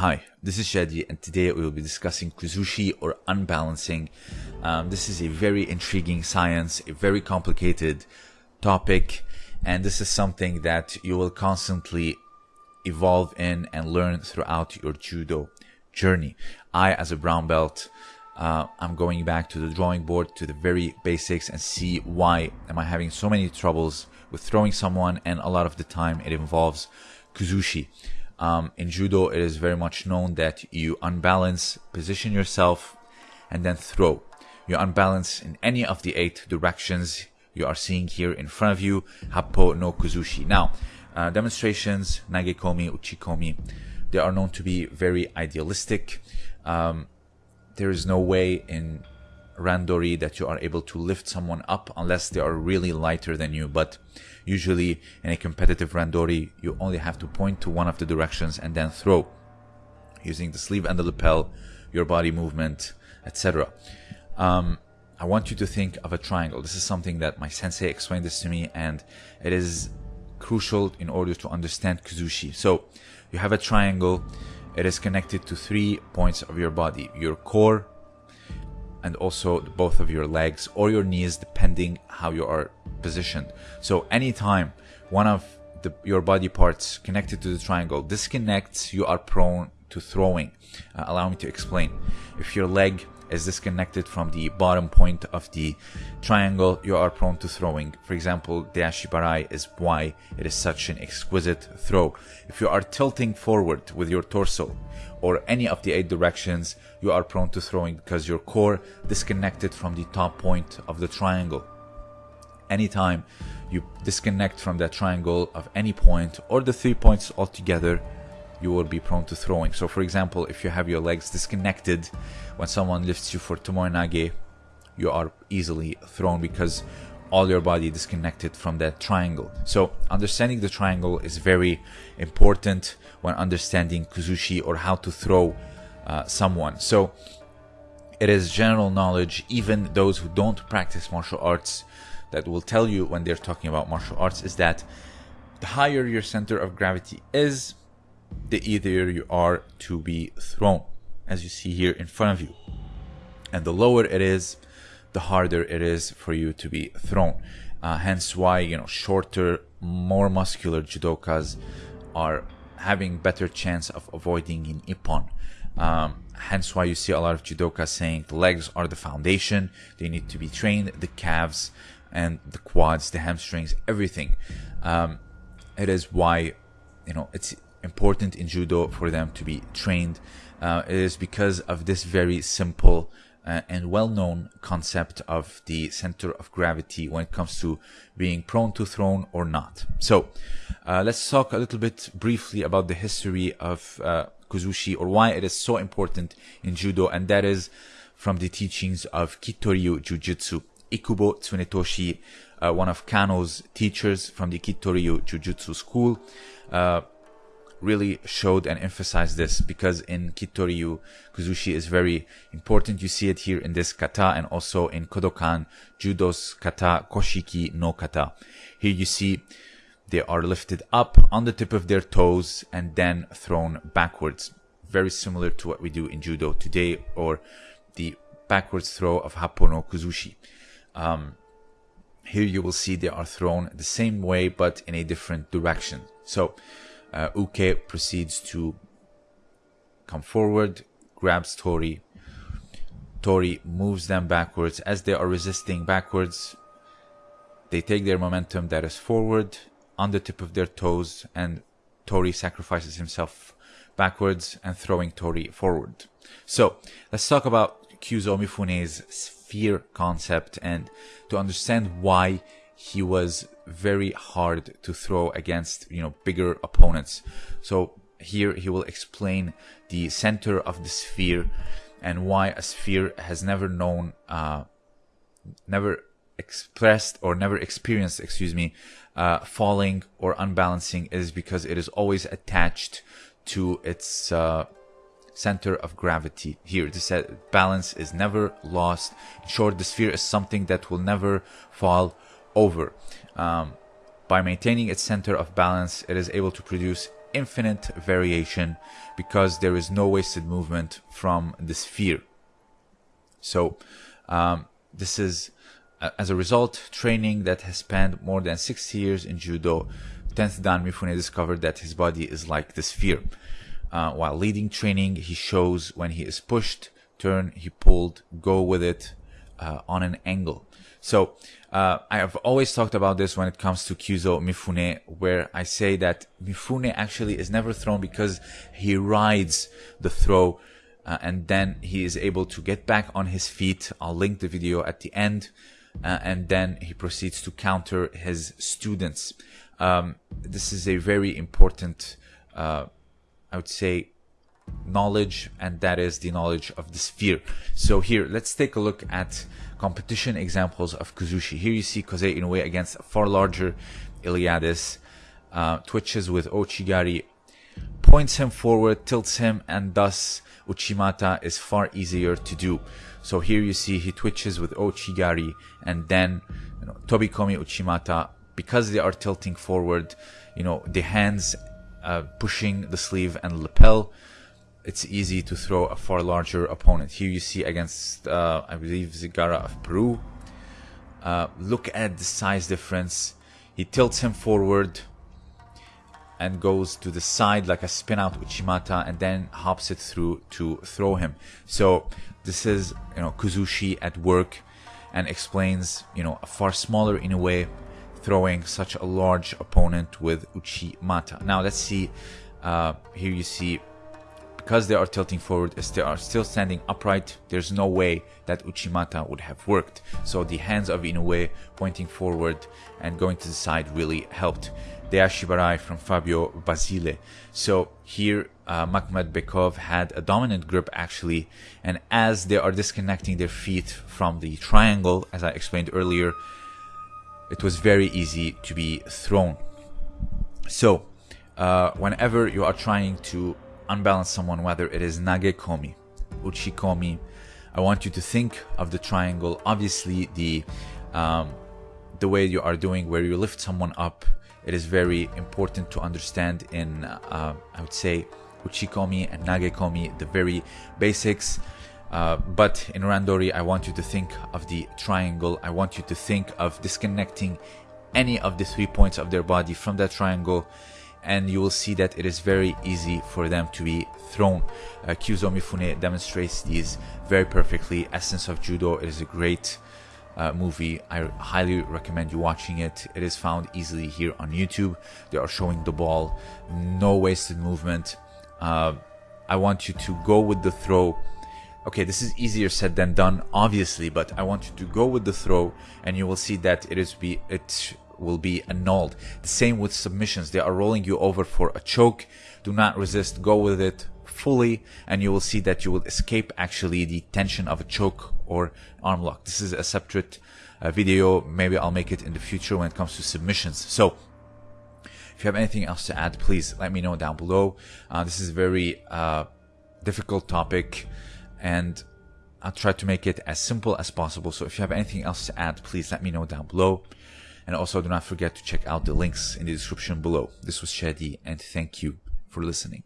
Hi, this is Shadi, and today we will be discussing Kuzushi or unbalancing. Um, this is a very intriguing science, a very complicated topic, and this is something that you will constantly evolve in and learn throughout your judo journey. I, as a brown belt, uh, I'm going back to the drawing board to the very basics and see why am I having so many troubles with throwing someone, and a lot of the time it involves Kuzushi. Um, in judo, it is very much known that you unbalance, position yourself, and then throw. You unbalance in any of the eight directions you are seeing here in front of you, Happo no Kuzushi. Now, uh, demonstrations, Nagekomi, Uchikomi, they are known to be very idealistic. Um, there is no way in randori that you are able to lift someone up unless they are really lighter than you. But usually in a competitive randori, you only have to point to one of the directions and then throw using the sleeve and the lapel, your body movement, etc. Um, I want you to think of a triangle. This is something that my sensei explained this to me and it is crucial in order to understand Kuzushi. So you have a triangle. It is connected to three points of your body. Your core, and also both of your legs or your knees depending how you are positioned. So anytime one of the, your body parts connected to the triangle disconnects you are prone to throwing. Uh, allow me to explain. If your leg is disconnected from the bottom point of the triangle, you are prone to throwing. For example, the Ashibarai is why it is such an exquisite throw. If you are tilting forward with your torso or any of the eight directions, you are prone to throwing because your core disconnected from the top point of the triangle. Anytime you disconnect from that triangle of any point or the three points altogether, you will be prone to throwing. So for example, if you have your legs disconnected when someone lifts you for tomoe nage, you are easily thrown because all your body disconnected from that triangle. So understanding the triangle is very important when understanding kuzushi or how to throw uh, someone. So it is general knowledge, even those who don't practice martial arts that will tell you when they're talking about martial arts is that the higher your center of gravity is, the easier you are to be thrown, as you see here in front of you. And the lower it is, the harder it is for you to be thrown. Uh, hence why, you know, shorter, more muscular judokas are having better chance of avoiding in ippon. Um, hence why you see a lot of judokas saying the legs are the foundation. They need to be trained, the calves and the quads, the hamstrings, everything. Um, it is why, you know, it's important in judo for them to be trained uh, is because of this very simple uh, and well-known concept of the center of gravity when it comes to being prone to thrown or not. So uh, let's talk a little bit briefly about the history of uh, Kuzushi or why it is so important in judo and that is from the teachings of Kittoryu Jujutsu. Ikubo Tsunetoshi, uh, one of Kano's teachers from the Kittoryu Jujutsu school, uh, really showed and emphasized this because in Kittoryu, Kuzushi is very important. You see it here in this kata and also in Kodokan, Judo's kata, Koshiki no kata. Here you see they are lifted up on the tip of their toes and then thrown backwards. Very similar to what we do in Judo today or the backwards throw of Happo no Kuzushi. Um, here you will see they are thrown the same way but in a different direction. So uh, Uke proceeds to come forward, grabs Tori. Tori moves them backwards. As they are resisting backwards, they take their momentum that is forward on the tip of their toes, and Tori sacrifices himself backwards and throwing Tori forward. So let's talk about Kyuzo Mifune's sphere concept and to understand why he was very hard to throw against you know bigger opponents. So here he will explain the center of the sphere and why a sphere has never known uh, never expressed or never experienced excuse me uh, falling or unbalancing is because it is always attached to its uh, center of gravity. Here this balance is never lost. In short the sphere is something that will never fall over. Um, by maintaining its center of balance, it is able to produce infinite variation because there is no wasted movement from the sphere. So um, this is, uh, as a result, training that has spanned more than 60 years in judo. 10th Dan Mifune discovered that his body is like the sphere. Uh, while leading training, he shows when he is pushed, turn, he pulled, go with it uh, on an angle. So uh, I have always talked about this when it comes to Kyuzo Mifune, where I say that Mifune actually is never thrown because he rides the throw uh, and then he is able to get back on his feet. I'll link the video at the end. Uh, and then he proceeds to counter his students. Um, this is a very important, uh, I would say, knowledge, and that is the knowledge of the sphere. So here, let's take a look at competition examples of Kuzushi. Here you see Kosei Inoue against a far larger Iliadis, uh, twitches with Ochigari, points him forward, tilts him, and thus Uchimata is far easier to do. So here you see he twitches with Ochigari and then you know, Tobikomi Uchimata because they are tilting forward, you know, the hands uh, pushing the sleeve and lapel, it's easy to throw a far larger opponent. Here you see against, uh, I believe, Zigara of Peru. Uh, look at the size difference. He tilts him forward, and goes to the side like a spin out Uchimata and then hops it through to throw him. So this is, you know, Kuzushi at work and explains, you know, a far smaller in a way throwing such a large opponent with Uchimata. Now let's see, uh, here you see, because they are tilting forward, as they are still standing upright, there's no way that Uchimata would have worked. So the hands of Inoue pointing forward and going to the side really helped. the Deashibarai from Fabio Basile. So here, uh, Makhmad Bekov had a dominant grip actually, and as they are disconnecting their feet from the triangle, as I explained earlier, it was very easy to be thrown. So, uh, whenever you are trying to unbalance someone, whether it is nagekomi, uchikomi, I want you to think of the triangle. Obviously, the um, the way you are doing, where you lift someone up it is very important to understand in, uh, I would say, uchikomi and nagekomi, the very basics. Uh, but in randori, I want you to think of the triangle. I want you to think of disconnecting any of the three points of their body from that triangle and you will see that it is very easy for them to be thrown. Uh, Kyuzo Mifune demonstrates these very perfectly. Essence of Judo is a great uh, movie. I highly recommend you watching it. It is found easily here on YouTube. They are showing the ball, no wasted movement. Uh, I want you to go with the throw. Okay, this is easier said than done, obviously, but I want you to go with the throw, and you will see that it is be it will be annulled. The same with submissions; they are rolling you over for a choke. Do not resist. Go with it fully and you will see that you will escape actually the tension of a choke or arm lock. This is a separate uh, video. Maybe I'll make it in the future when it comes to submissions. So if you have anything else to add, please let me know down below. Uh, this is a very uh, difficult topic and I'll try to make it as simple as possible. So if you have anything else to add, please let me know down below. And also do not forget to check out the links in the description below. This was Shadi and thank you for listening.